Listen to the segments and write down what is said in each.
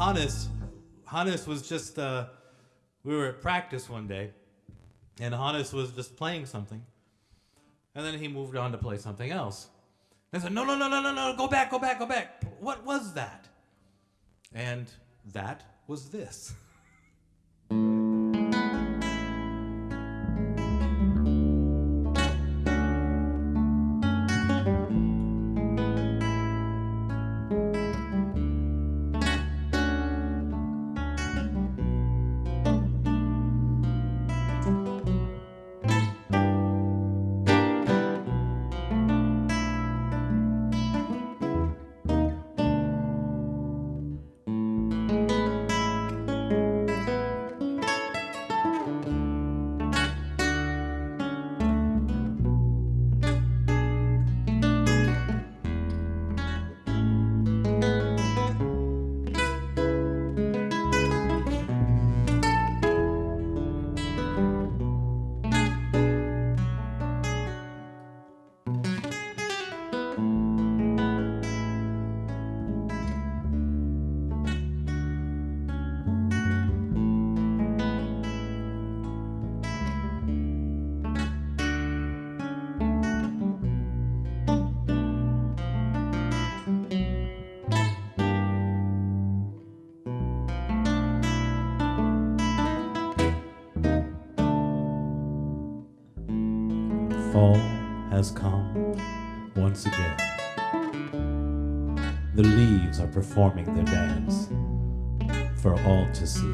Hannes, Hannes was just, uh, we were at practice one day, and Hannes was just playing something, and then he moved on to play something else. And I said, no, no, no, no, no, no, go back, go back, go back. What was that? And that was this. Fall has come once again. The leaves are performing their dance for all to see.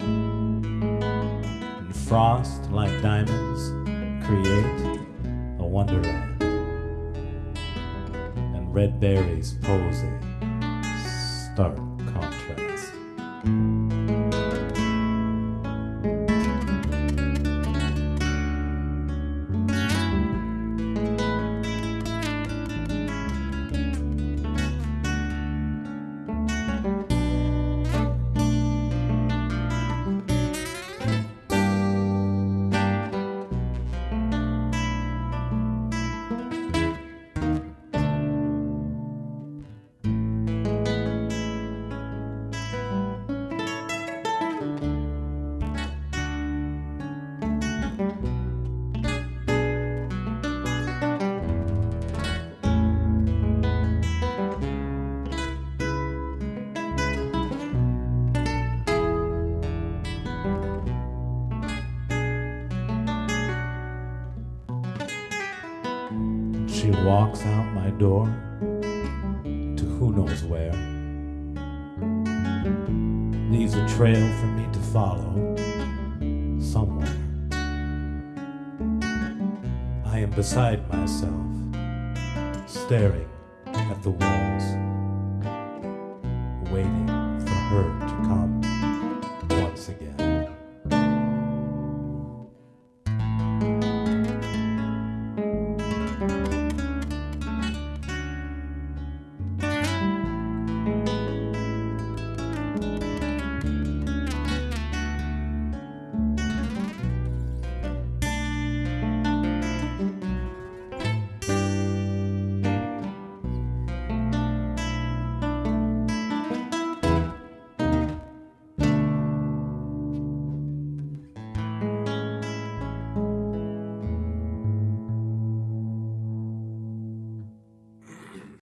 And frost, like diamonds, create a wonderland. And red berries pose a stark contrast. She walks out my door to who knows where. Leaves a trail for me to follow somewhere. I am beside myself, staring at the walls, waiting for her